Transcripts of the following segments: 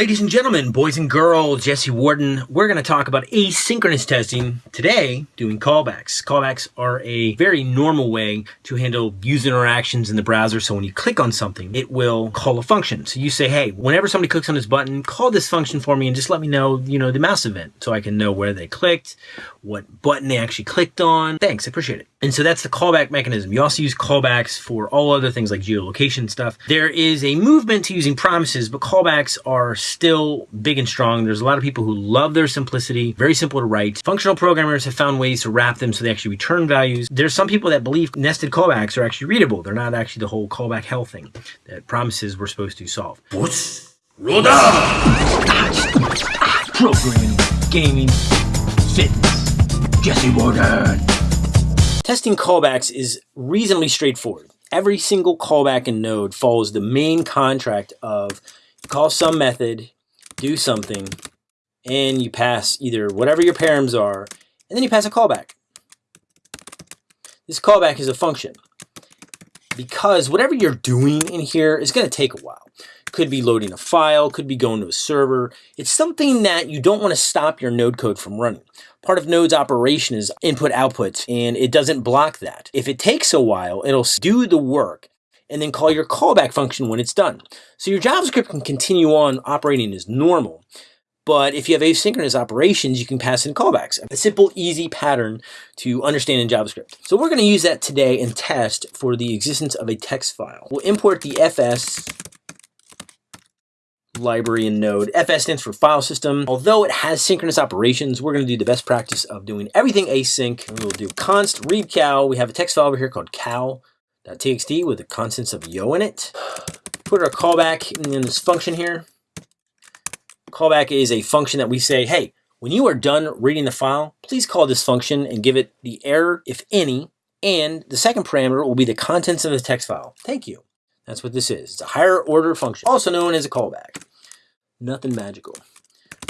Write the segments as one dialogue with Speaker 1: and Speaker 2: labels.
Speaker 1: Ladies and gentlemen, boys and girls, Jesse Warden, we're going to talk about asynchronous testing today, doing callbacks. Callbacks are a very normal way to handle user interactions in the browser. So when you click on something, it will call a function. So you say, hey, whenever somebody clicks on this button, call this function for me and just let me know, you know, the mouse event so I can know where they clicked, what button they actually clicked on. Thanks, I appreciate it. And so that's the callback mechanism. You also use callbacks for all other things like geolocation stuff. There is a movement to using promises, but callbacks are still big and strong. There's a lot of people who love their simplicity, very simple to write. Functional programmers have found ways to wrap them so they actually return values. There's some people that believe nested callbacks are actually readable. They're not actually the whole callback hell thing that promises we're supposed to solve.
Speaker 2: What's Roda?
Speaker 1: Programming, gaming, fitness, Jesse Warden. Testing callbacks is reasonably straightforward. Every single callback in Node follows the main contract of call some method, do something, and you pass either whatever your params are, and then you pass a callback. This callback is a function because whatever you're doing in here is going to take a while. Could be loading a file, could be going to a server. It's something that you don't want to stop your node code from running. Part of Node's operation is input output, and it doesn't block that. If it takes a while, it'll do the work and then call your callback function when it's done. So your JavaScript can continue on operating as normal. But if you have asynchronous operations, you can pass in callbacks. A simple, easy pattern to understand in JavaScript. So we're going to use that today and test for the existence of a text file. We'll import the fs library in Node. FS stands for file system. Although it has synchronous operations, we're going to do the best practice of doing everything async. We'll do const read cow. We have a text file over here called cow.txt with the constants of yo in it. Put our callback in this function here. Callback is a function that we say, hey, when you are done reading the file, please call this function and give it the error, if any, and the second parameter will be the contents of the text file. Thank you. That's what this is. It's a higher order function, also known as a callback. Nothing magical.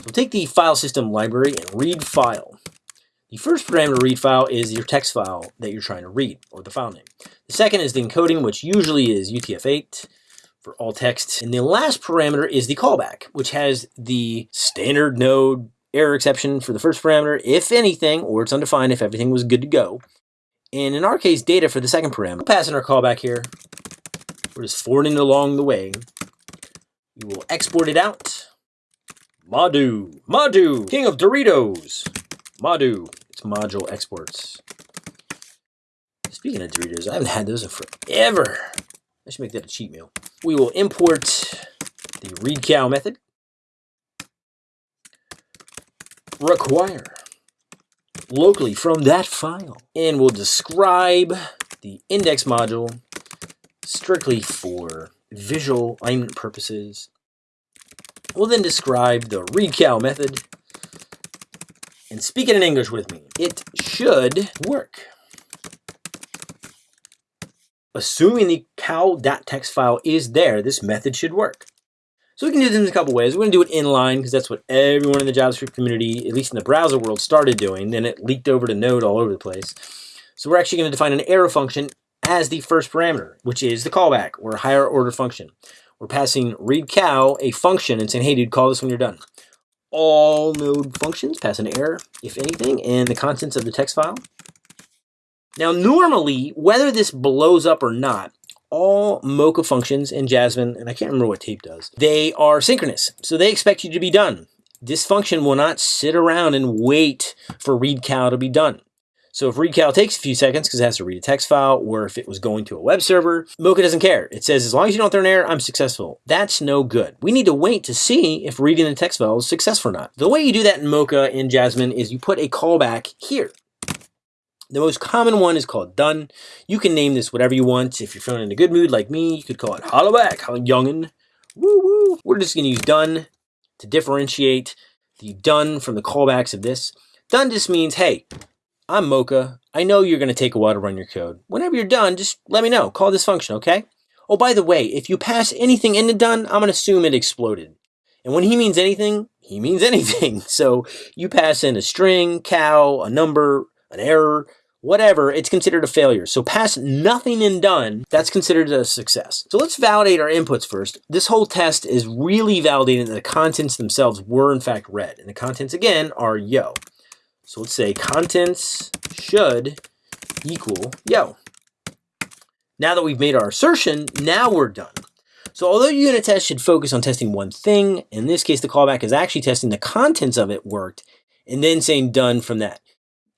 Speaker 1: So take the file system library and read file. The first parameter read file is your text file that you're trying to read, or the file name. The second is the encoding, which usually is UTF-8 for all text. And the last parameter is the callback, which has the standard node error exception for the first parameter, if anything, or it's undefined if everything was good to go. And in our case, data for the second parameter. We'll pass in our callback here. We're just forwarding along the way. We will export it out. Madu, Madu, king of Doritos. Madu, it's module exports. Speaking of Doritos, I haven't had those in forever. I should make that a cheat meal. We will import the read cow method. Require locally from that file. And we'll describe the index module strictly for visual alignment purposes. We'll then describe the cow method. And speak it in English with me. It should work. Assuming the cow.txt file is there, this method should work. So we can do this in a couple ways. We're going to do it inline because that's what everyone in the JavaScript community, at least in the browser world, started doing. Then it leaked over to Node all over the place. So we're actually going to define an arrow function as the first parameter, which is the callback or higher order function. We're passing read cow a function and saying, hey dude, call this when you're done. All node functions pass an error, if anything, and the contents of the text file. Now normally, whether this blows up or not, all Mocha functions in Jasmine, and I can't remember what tape does, they are synchronous. So they expect you to be done. This function will not sit around and wait for read cow to be done. So if read cow takes a few seconds because it has to read a text file, or if it was going to a web server, Mocha doesn't care. It says, as long as you don't throw an error, I'm successful. That's no good. We need to wait to see if reading the text file is successful or not. The way you do that in Mocha in Jasmine is you put a callback here. The most common one is called done. You can name this whatever you want. If you're feeling in a good mood like me, you could call it holla back, youngin. Woo woo. We're just going to use done to differentiate the done from the callbacks of this. Done just means, hey, I'm Mocha. I know you're going to take a while to run your code. Whenever you're done, just let me know. Call this function, okay? Oh, by the way, if you pass anything into done, I'm going to assume it exploded. And when he means anything, he means anything. So you pass in a string, cow, a number, an error, whatever, it's considered a failure. So pass nothing and done, that's considered a success. So let's validate our inputs first. This whole test is really validating that the contents themselves were in fact read. And the contents again are yo. So let's say contents should equal yo. Now that we've made our assertion, now we're done. So although unit tests should focus on testing one thing, in this case the callback is actually testing the contents of it worked and then saying done from that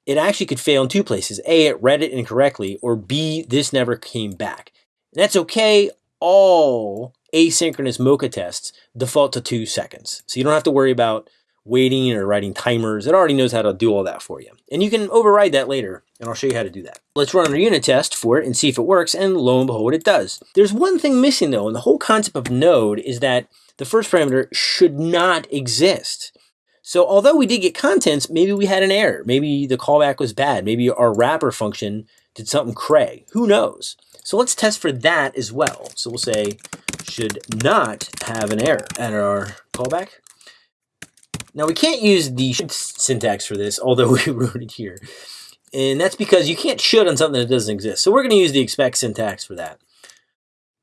Speaker 1: it actually could fail in two places. A, it read it incorrectly, or B, this never came back. And that's okay. All asynchronous Mocha tests default to two seconds. So you don't have to worry about waiting or writing timers. It already knows how to do all that for you. And you can override that later, and I'll show you how to do that. Let's run our unit test for it and see if it works, and lo and behold, it does. There's one thing missing though, and the whole concept of node is that the first parameter should not exist. So although we did get contents, maybe we had an error. Maybe the callback was bad. Maybe our wrapper function did something cray. Who knows? So let's test for that as well. So we'll say should not have an error at our callback. Now we can't use the syntax for this, although we wrote it here. And that's because you can't should on something that doesn't exist. So we're going to use the expect syntax for that.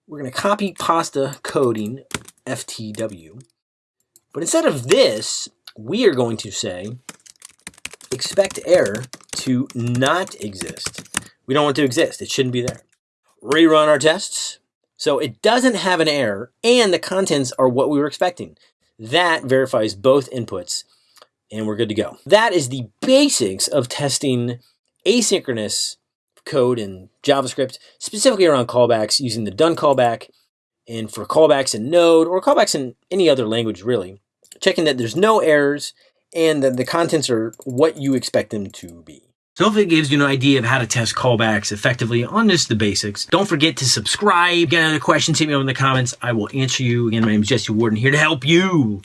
Speaker 1: We're going to copy pasta coding FTW. But instead of this, we are going to say expect error to not exist. We don't want to exist. It shouldn't be there. Rerun our tests. So it doesn't have an error and the contents are what we were expecting. That verifies both inputs and we're good to go. That is the basics of testing asynchronous code in JavaScript, specifically around callbacks using the done callback and for callbacks in Node or callbacks in any other language really checking that there's no errors and that the contents are what you expect them to be. So hopefully it gives you an idea of how to test callbacks effectively on just the basics. Don't forget to subscribe. Get other questions, hit me up in the comments. I will answer you. Again, my name is Jesse Warden here to help. You.